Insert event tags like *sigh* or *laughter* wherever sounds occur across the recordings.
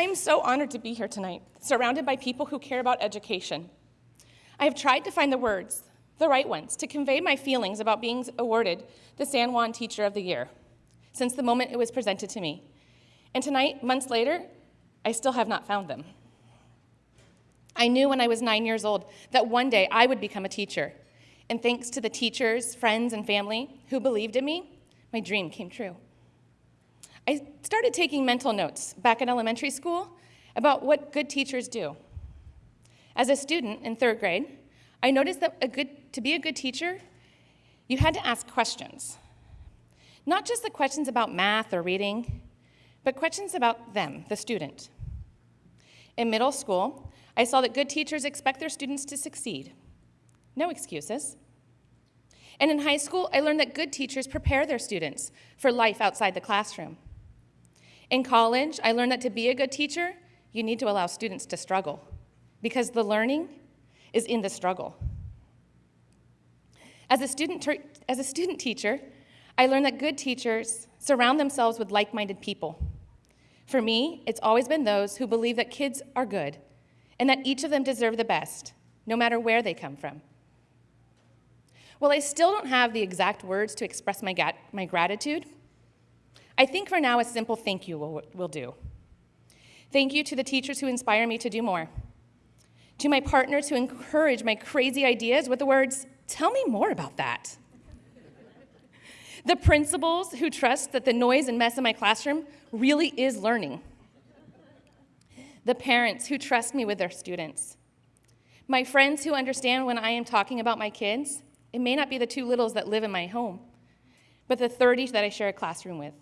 I am so honored to be here tonight, surrounded by people who care about education. I have tried to find the words, the right ones, to convey my feelings about being awarded the San Juan Teacher of the Year since the moment it was presented to me. And tonight, months later, I still have not found them. I knew when I was nine years old that one day I would become a teacher. And thanks to the teachers, friends, and family who believed in me, my dream came true. I started taking mental notes back in elementary school about what good teachers do. As a student in third grade, I noticed that good, to be a good teacher, you had to ask questions. Not just the questions about math or reading, but questions about them, the student. In middle school, I saw that good teachers expect their students to succeed. No excuses. And in high school, I learned that good teachers prepare their students for life outside the classroom. In college, I learned that to be a good teacher, you need to allow students to struggle because the learning is in the struggle. As a student, as a student teacher, I learned that good teachers surround themselves with like minded people. For me, it's always been those who believe that kids are good and that each of them deserve the best, no matter where they come from. While I still don't have the exact words to express my, my gratitude, I think for now a simple thank you will, will do. Thank you to the teachers who inspire me to do more, to my partners who encourage my crazy ideas with the words, tell me more about that. The principals who trust that the noise and mess in my classroom really is learning. The parents who trust me with their students. My friends who understand when I am talking about my kids, it may not be the two littles that live in my home, but the 30 that I share a classroom with.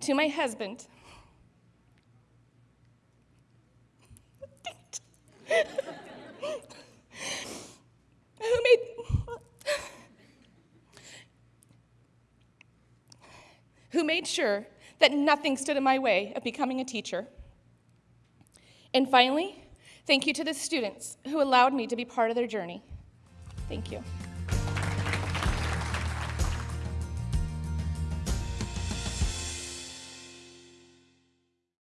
To my husband, *laughs* who made who made sure that nothing stood in my way of becoming a teacher. And finally, thank you to the students who allowed me to be part of their journey. Thank you.